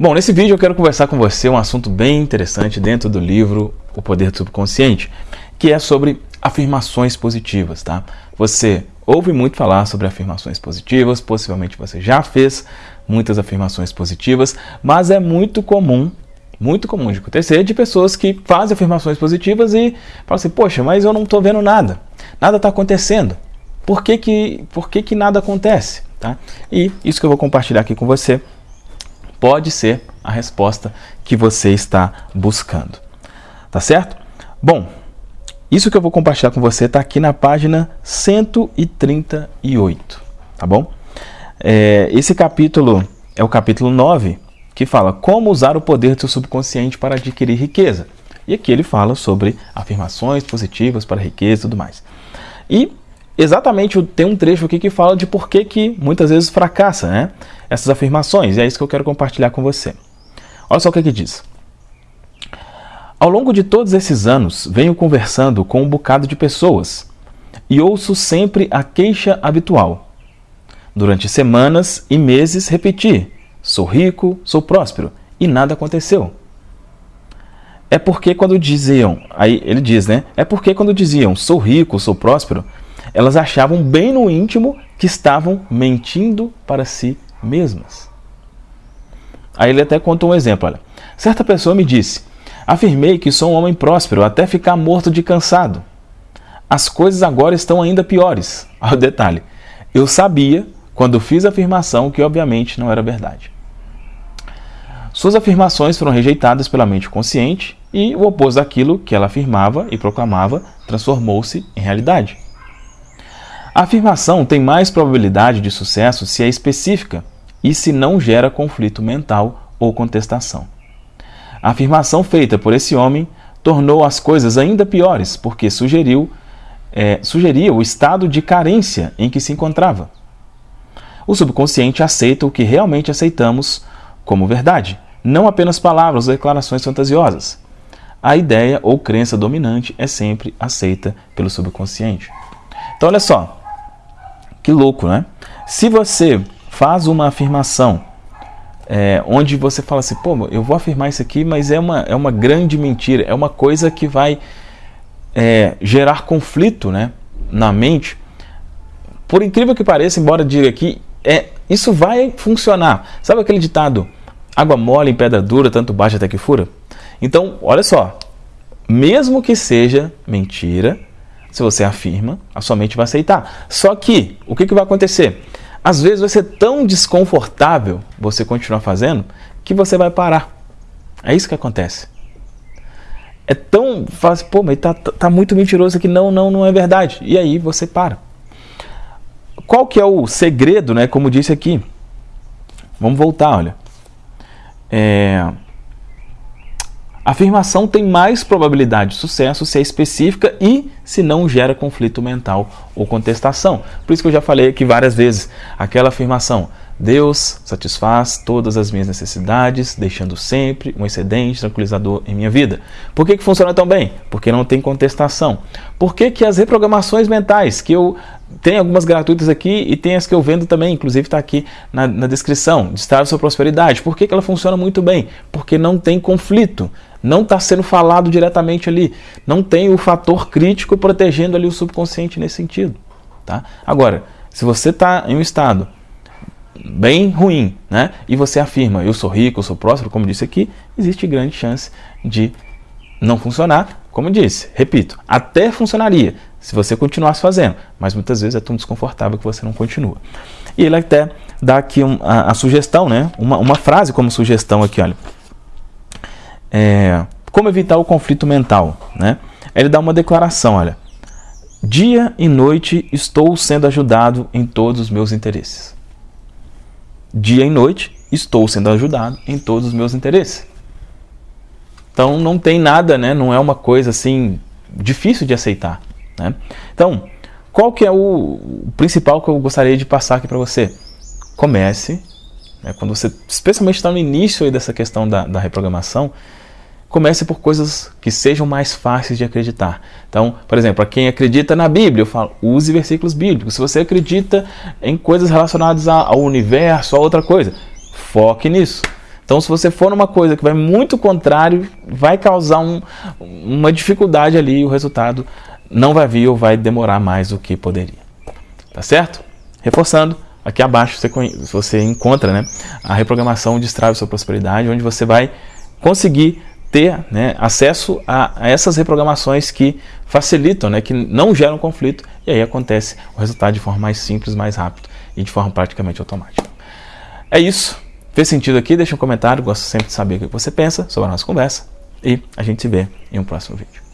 Bom, nesse vídeo eu quero conversar com você um assunto bem interessante dentro do livro O Poder do Subconsciente, que é sobre afirmações positivas, tá? Você ouve muito falar sobre afirmações positivas, possivelmente você já fez muitas afirmações positivas, mas é muito comum, muito comum de acontecer de pessoas que fazem afirmações positivas e falam assim, poxa, mas eu não estou vendo nada, nada está acontecendo. Por que que, por que que nada acontece? Tá? E isso que eu vou compartilhar aqui com você pode ser a resposta que você está buscando. Tá certo? Bom, isso que eu vou compartilhar com você está aqui na página 138, tá bom? É, esse capítulo é o capítulo 9, que fala como usar o poder do seu subconsciente para adquirir riqueza. E aqui ele fala sobre afirmações positivas para riqueza e tudo mais. E exatamente tem um trecho aqui que fala de por que, que muitas vezes fracassa né, essas afirmações, e é isso que eu quero compartilhar com você. Olha só o que, que diz. Ao longo de todos esses anos, venho conversando com um bocado de pessoas e ouço sempre a queixa habitual. Durante semanas e meses repeti: sou rico, sou próspero, e nada aconteceu. É porque quando diziam, aí ele diz, né? É porque quando diziam sou rico, sou próspero, elas achavam bem no íntimo que estavam mentindo para si mesmas. Aí ele até conta um exemplo, olha. Certa pessoa me disse, afirmei que sou um homem próspero até ficar morto de cansado. As coisas agora estão ainda piores. Ao detalhe, eu sabia quando fiz a afirmação que obviamente não era verdade. Suas afirmações foram rejeitadas pela mente consciente e o oposto daquilo que ela afirmava e proclamava transformou-se em realidade. A afirmação tem mais probabilidade de sucesso se é específica e se não gera conflito mental ou contestação. A afirmação feita por esse homem tornou as coisas ainda piores, porque sugeriu, é, sugeria o estado de carência em que se encontrava. O subconsciente aceita o que realmente aceitamos como verdade, não apenas palavras ou declarações fantasiosas. A ideia ou crença dominante é sempre aceita pelo subconsciente. Então, olha só, que louco, né? Se você faz uma afirmação é, onde você fala assim, pô, eu vou afirmar isso aqui, mas é uma, é uma grande mentira, é uma coisa que vai é, gerar conflito né, na mente. Por incrível que pareça, embora diga aqui, é, isso vai funcionar. Sabe aquele ditado, água mole em pedra dura, tanto baixa até que fura? Então, olha só, mesmo que seja mentira, se você afirma, a sua mente vai aceitar. Só que, o que, que vai acontecer? Às vezes vai ser tão desconfortável você continuar fazendo que você vai parar. É isso que acontece. É tão fácil, pô, mas tá, tá muito mentiroso aqui, não, não, não é verdade. E aí você para. Qual que é o segredo, né? Como disse aqui. Vamos voltar, olha. É, a afirmação tem mais probabilidade de sucesso se é específica e se não gera conflito mental ou contestação. Por isso que eu já falei aqui várias vezes, aquela afirmação, Deus satisfaz todas as minhas necessidades, deixando sempre um excedente tranquilizador em minha vida. Por que, que funciona tão bem? Porque não tem contestação. Por que, que as reprogramações mentais, que eu tem algumas gratuitas aqui e tem as que eu vendo também, inclusive está aqui na, na descrição, de estar sua prosperidade. Por que, que ela funciona muito bem? Porque não tem conflito, não está sendo falado diretamente ali, não tem o fator crítico protegendo ali o subconsciente nesse sentido. Tá? Agora, se você está em um estado bem ruim, né, e você afirma, eu sou rico, eu sou próspero, como disse aqui, existe grande chance de não funcionar, como disse, repito, até funcionaria se você continuasse fazendo, mas muitas vezes é tão desconfortável que você não continua. E ele até dá aqui um, a, a, sugestão, né? uma, uma frase como sugestão aqui, olha. É, como evitar o conflito mental? Né? Ele dá uma declaração, olha. Dia e noite estou sendo ajudado em todos os meus interesses. Dia e noite estou sendo ajudado em todos os meus interesses. Então não tem nada, né? não é uma coisa assim difícil de aceitar. Né? Então, qual que é o, principal que eu gostaria de passar aqui para você? Comece, né, quando você especialmente está no início dessa questão da, da reprogramação, comece por coisas que sejam mais fáceis de acreditar. Então, por exemplo, para quem acredita na Bíblia, eu falo, use versículos bíblicos. Se você acredita em coisas relacionadas ao universo, a outra coisa, foque nisso. Então, se você for numa coisa que vai muito contrário, vai causar um, uma dificuldade ali, o resultado não vai vir ou vai demorar mais do que poderia. Tá certo? Reforçando, aqui abaixo você, você encontra né, a reprogramação Destrave Sua Prosperidade, onde você vai conseguir ter né, acesso a, a, essas reprogramações que facilitam, né, que não geram conflito, e aí acontece o resultado de forma mais simples, mais rápido e de forma praticamente automática. É isso. Fez sentido aqui? Deixa um comentário, gosto sempre de saber o que você pensa sobre a nossa conversa e a gente se vê em um próximo vídeo.